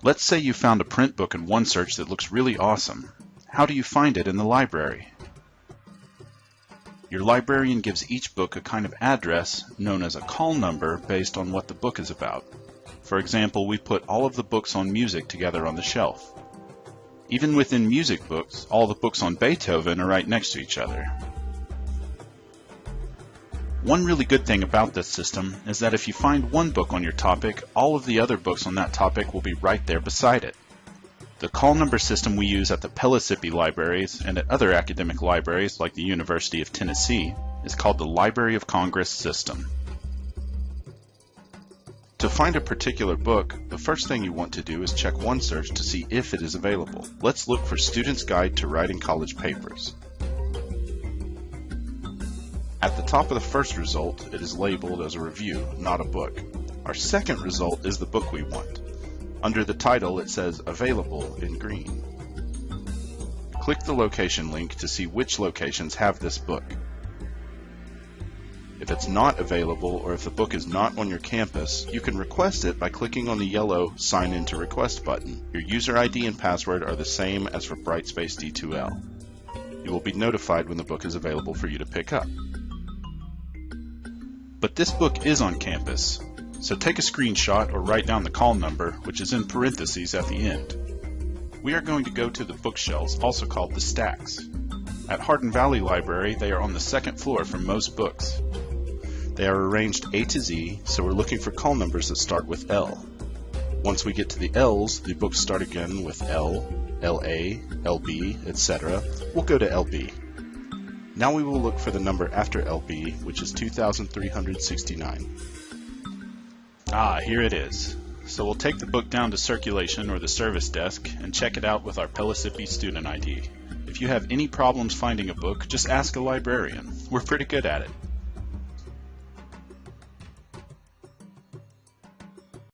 Let's say you found a print book in OneSearch that looks really awesome. How do you find it in the library? Your librarian gives each book a kind of address known as a call number based on what the book is about. For example, we put all of the books on music together on the shelf. Even within music books, all the books on Beethoven are right next to each other. One really good thing about this system is that if you find one book on your topic, all of the other books on that topic will be right there beside it. The call number system we use at the Pellissippi libraries and at other academic libraries like the University of Tennessee is called the Library of Congress system. To find a particular book, the first thing you want to do is check OneSearch to see if it is available. Let's look for Student's Guide to Writing College Papers. At the top of the first result, it is labeled as a review, not a book. Our second result is the book we want. Under the title, it says Available in green. Click the location link to see which locations have this book. If it's not available or if the book is not on your campus, you can request it by clicking on the yellow Sign in to Request button. Your user ID and password are the same as for Brightspace D2L. You will be notified when the book is available for you to pick up. But this book is on campus, so take a screenshot or write down the call number, which is in parentheses at the end. We are going to go to the bookshelves, also called the stacks. At Hardin Valley Library, they are on the second floor for most books. They are arranged A to Z, so we're looking for call numbers that start with L. Once we get to the L's, the books start again with L, LA, LB, etc. We'll go to LB. Now we will look for the number after LB, which is 2369. Ah, here it is. So we'll take the book down to circulation or the service desk and check it out with our Pellissippi student ID. If you have any problems finding a book, just ask a librarian. We're pretty good at it.